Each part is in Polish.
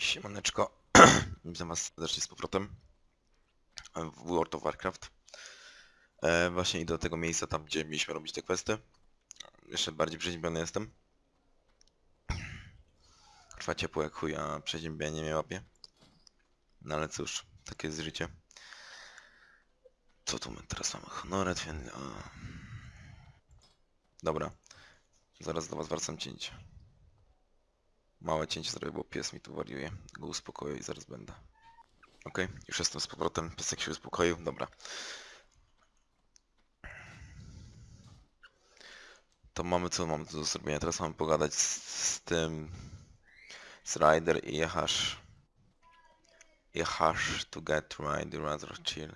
Siemaneczko, witam was serdecznie z powrotem w World of Warcraft. E, właśnie idę do tego miejsca, tam gdzie mieliśmy robić te questy. Jeszcze bardziej przeziębiony jestem. Trwa ciepło jak chuj, a przeziębienie mnie łapie. No ale cóż, takie jest życie. Co tu my teraz mamy? Honoret, więc... Dobra. Zaraz do was wracam cięcie. Małe cięcie zrobię, bo pies mi tu wariuje. Go uspokoję i zaraz będę. Okej, już jestem z powrotem. Piesek się uspokoił. Dobra. To mamy co mamy tu do zrobienia. Teraz mamy pogadać z, z tym... Z Ryder i Jehasz. Jehasz to get Ryder rather chill.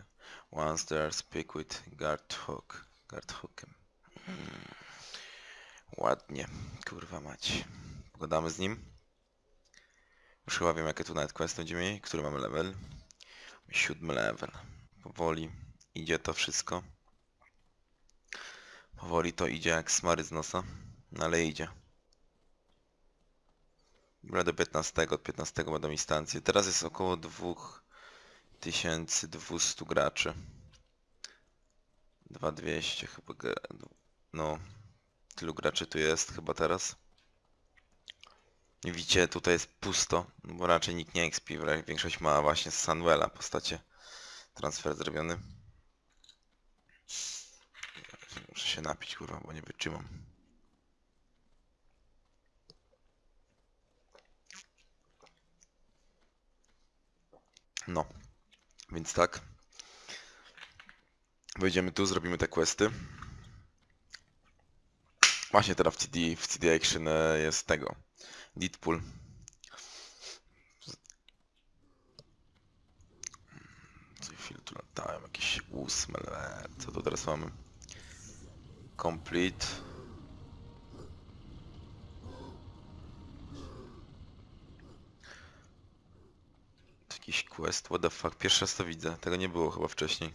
Once there speak with Guardhook. Guardhookiem. Hmm. Ładnie. Kurwa mać. Pogadamy z nim. Już chyba wiem jakie tu nawet quest będziemy mieli. Który mamy level? Siódmy level. Powoli idzie to wszystko. Powoli to idzie jak smary z nosa. No ale idzie. Dobra, do 15, od 15 będą instancje. Teraz jest około 2200 graczy. 2200 chyba. No. Tylu graczy tu jest chyba teraz. Widzicie, tutaj jest pusto, no bo raczej nikt nie expi, większość ma właśnie z Sunwella postacie transfer zrobiony. Muszę się napić, kurwa, bo nie wytrzymam. No, więc tak. Wejdziemy tu, zrobimy te questy. Właśnie teraz w CD, w CD Action e, jest tego. Deadpool. Co chwilę tu latałem, jakieś ósme. Co tu teraz mamy? Complete. Jakiś quest, what the fuck, pierwszy raz to widzę, tego nie było chyba wcześniej.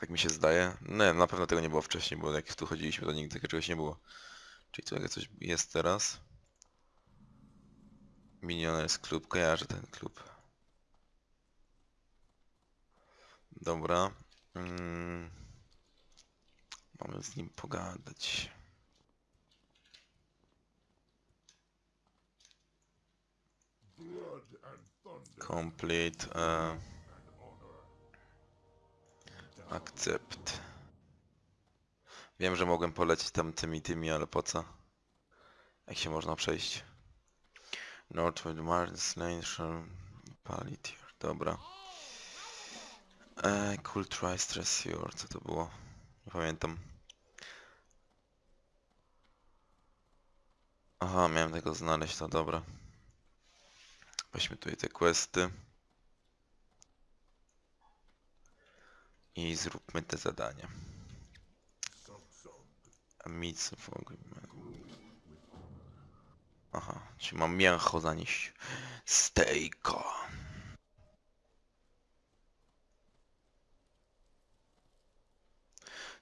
Tak mi się zdaje. Nie, na pewno tego nie było wcześniej, bo jak tu chodziliśmy, to nigdy czegoś nie było. Czyli tu jakieś coś jest teraz. Millionaires Club, kojarzę ten klub. Dobra. Mm. Mamy z nim pogadać. Complete. E... Akcept. Wiem, że mogłem polecieć tam tymi tymi, ale po co? Jak się można przejść? Northwood Mars Nation Palitier, dobra. Eee, cool try stress your, co to było? Nie pamiętam. Aha, miałem tego znaleźć, to dobra. Weźmy tutaj te questy. I zróbmy te zadania. Nic w ogóle. Aha, czyli mam mięcho zanieść. Stejko.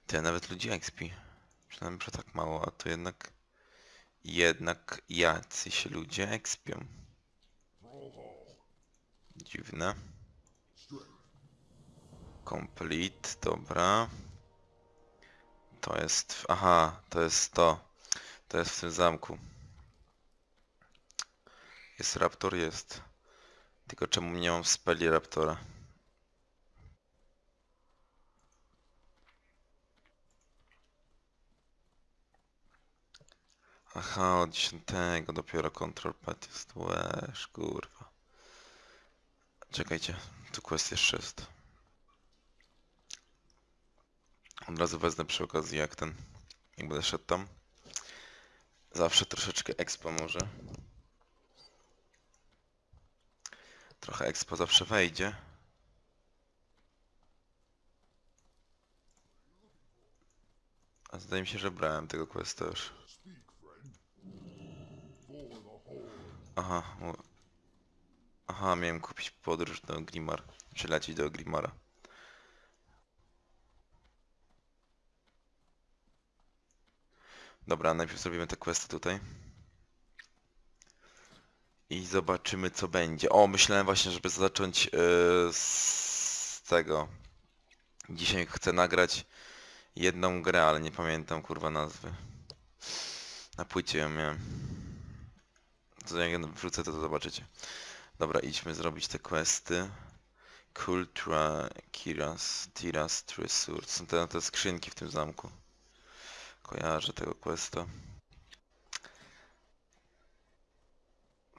Ty, nawet ludzi expi. Przynajmniej, że tak mało, a to jednak... Jednak jacyś ludzie expią. Dziwne. Complete, dobra. To jest... Aha, to jest to. To jest w tym zamku. Jest raptor? Jest. Tylko czemu nie mam speli raptora? Aha, od 10 dopiero control pad jest. Łeż, kurwa. Czekajcie, tu quest jeszcze jest. Od razu wezmę przy okazji jak ten, jak będę szedł tam. Zawsze troszeczkę expo może. Trochę expo zawsze wejdzie. A zdaje mi się, że brałem tego questa już. Aha. Aha, miałem kupić podróż do Grimar. Czy lecieć do Grimara. Dobra, najpierw zrobimy te questy tutaj. I zobaczymy co będzie. O, myślałem właśnie, żeby zacząć yy, z tego. Dzisiaj chcę nagrać jedną grę, ale nie pamiętam kurwa nazwy. Na płycie ją miałem. To jak wrzucę to, to zobaczycie. Dobra, idźmy zrobić te questy. Kultura, Kiras, Tiras, Tresur. Są te, te skrzynki w tym zamku. Kojarzę tego questa.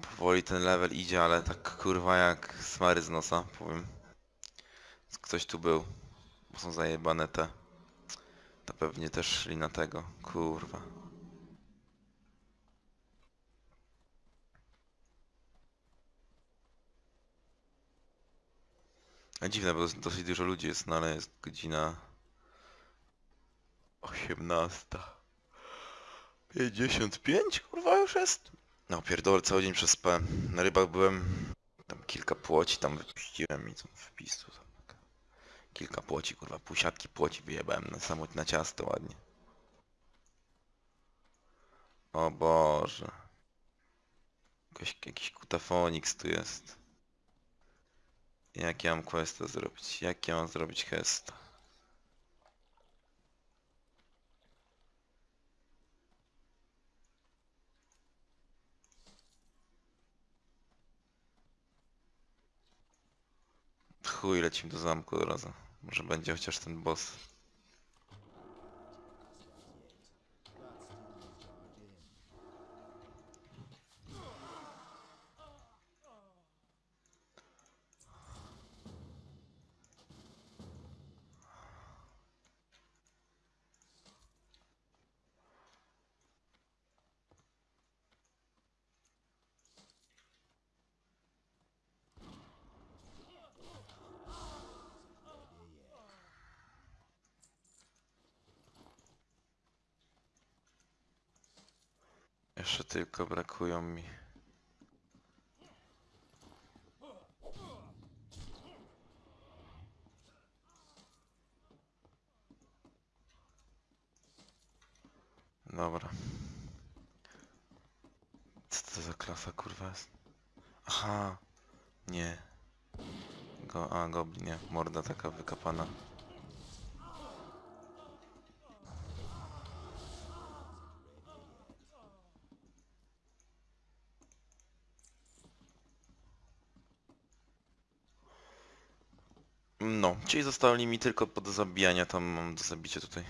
Powoli ten level idzie, ale tak kurwa jak smary z nosa, powiem. Ktoś tu był. Bo są zajebane te. To pewnie też szli na tego. Kurwa. A dziwne, bo dos- dosyć dużo ludzi jest, no ale jest godzina... 18. 55 kurwa już jest? No pierdolę, cały dzień przez P. Na rybach byłem, tam kilka płoci tam wypuściłem i tam wpis tu tam. Kilka płoci, kurwa, pół siatki płoci wyjebałem na samo na ciasto ładnie. O Boże. Jakiś, jakiś kutafonix tu jest. Jak ja mam questa zrobić? Jak ja mam zrobić questa? Chuj, lecimy do zamku od razu. Może będzie chociaż ten boss. Jeszcze tylko brakują mi. Dobra. Co to za klasa kurwa jest? Aha. Nie. Go, a, goblin, nie. Morda taka wykapana. No, czyli zostali mi tylko do zabijania, tam mam do zabicia tutaj.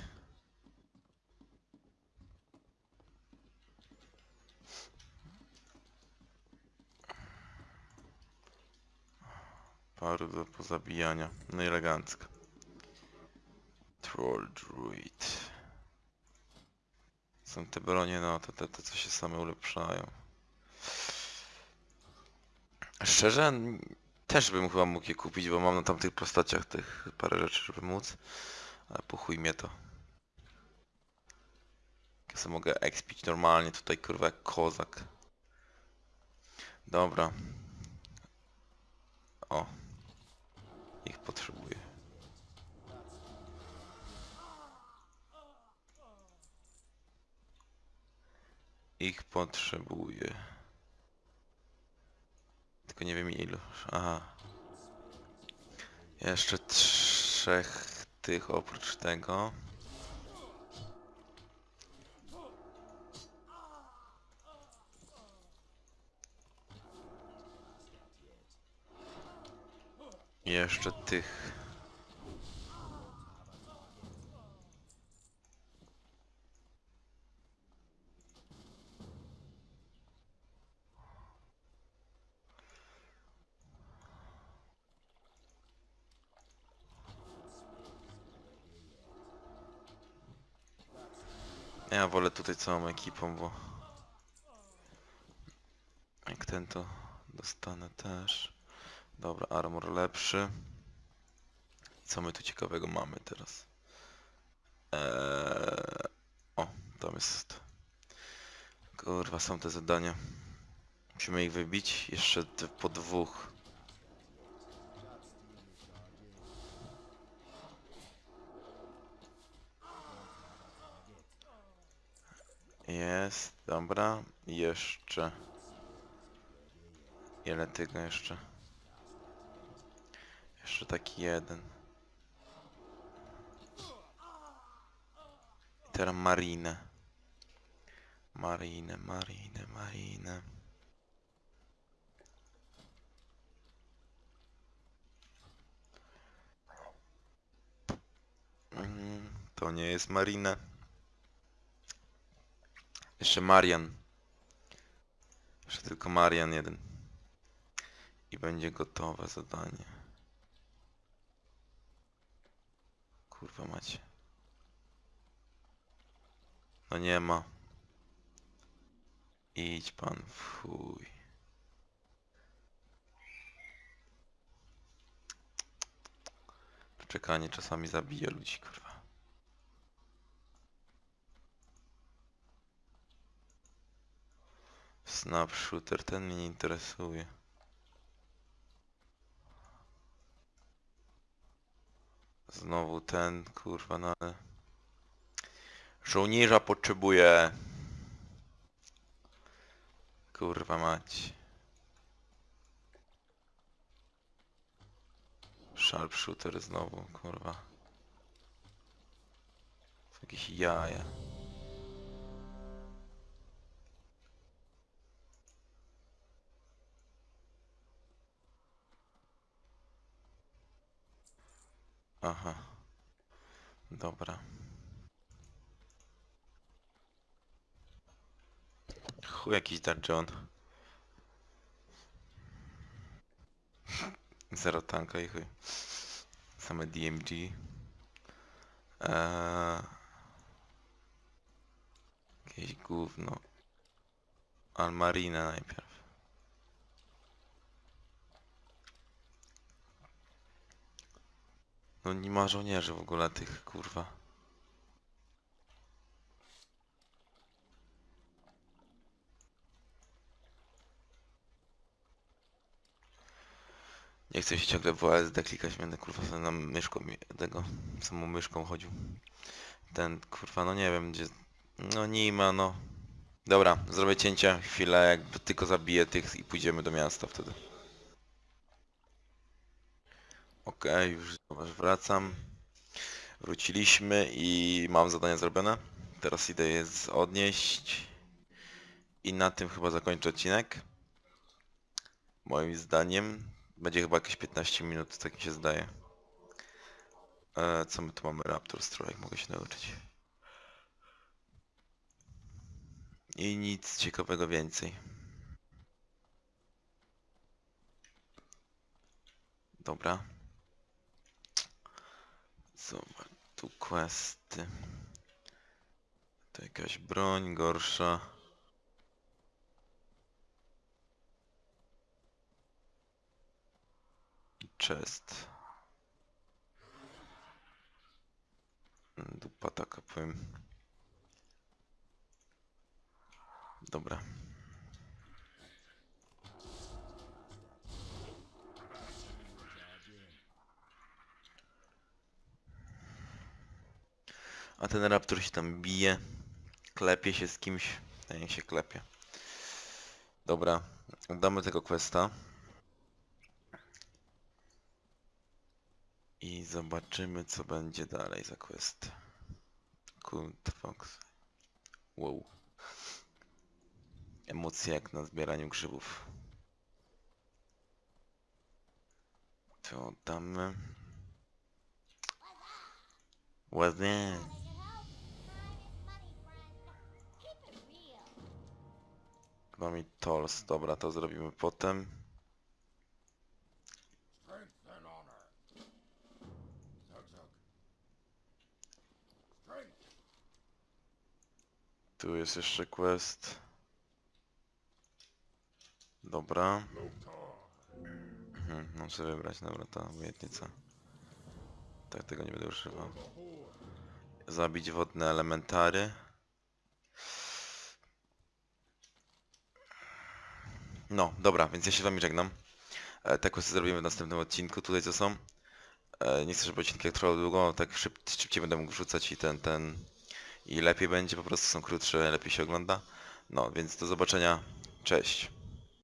Paru do pozabijania. No i elegancko. Troll Druid. Są te bronie, no te, te, te co się same ulepszają. Szczerze, też bym chyba mógł je kupić, bo mam na tamtych postaciach tych parę rzeczy, żeby móc. Ale po chuj mnie to. Ja sobie mogę expić normalnie tutaj, kurwa, jak kozak. Dobra. O. Ich potrzebuję. Ich potrzebuję. Tylko nie wiem ilu. Aha. Jeszcze trzech tych oprócz tego. Jeszcze tych. Ja wolę tutaj całą ekipą, bo jak ten to dostanę też. Dobra, armor lepszy. Co my tu ciekawego mamy teraz? Eee... O, tam jest. Kurwa, są te zadania. Musimy ich wybić. Jeszcze po dwóch. Jest, dobra. Jeszcze. Ile tego jeszcze? Jeszcze taki jeden. I teraz marinę. Marinę, marinę, marinę. Mm, To nie jest Marina. Jeszcze Marian. Jeszcze tylko Marian jeden. I będzie gotowe zadanie. Kurwa macie. No nie ma. Idź pan chuj. Czekanie czasami zabija ludzi, kurwa. Snap shooter, ten mnie nie interesuje. Znowu ten, kurwa, no ale... Żołnierza potrzebuję. Kurwa mać. Sharpshooter znowu, kurwa. Jakieś jaja. Aha. Dobra. Chuj jakiś John. Zero tanka i chuj. Same DMG. Eee... Jakieś gówno. Almarina najpierw. No nie ma żołnierzy w ogóle tych kurwa. Nie chcę się ciągle w WSD klikać, będę kurwa sobie na myszką tego samą myszką chodził. Ten kurwa, no nie wiem gdzie. No nie ma, no. Dobra, zrobię cięcie chwilę, jakby tylko zabiję tych i pójdziemy do miasta wtedy. Okej, już wracam. Wróciliśmy i mam zadanie zrobione. Teraz idę je odnieść. I na tym chyba zakończę odcinek. Moim zdaniem. Będzie chyba jakieś 15 minut, tak mi się zdaje. E, co my tu mamy? Raptor Strike, mogę się nauczyć. I nic ciekawego więcej. Dobra. Zobacz, tu questy. To jakaś broń gorsza. Chest. Dupa taka powiem. Dobra. A ten raptor się tam bije. Klepie się z kimś. Niech się klepie. Dobra. Damy tego questa. I zobaczymy co będzie dalej za quest. Kult Fox. Wow. Emocje jak na zbieraniu grzybów. To oddamy. Ładnie. Mamy tolls. Dobra, to zrobimy potem. Tu jest jeszcze quest. Dobra. Mhm, sobie wybrać, dobra, to obietnica. Tak, tego nie będę używał. Zabić wodne elementary. No, dobra, więc ja się z wami żegnam. E, te questy zrobimy w następnym odcinku, tutaj co są. E, nie chcę, żeby odcinki trwały długo, tak szyb, szybciej będę mógł wrzucać i ten, ten... I lepiej będzie, po prostu są krótsze, lepiej się ogląda. No, więc do zobaczenia. Cześć.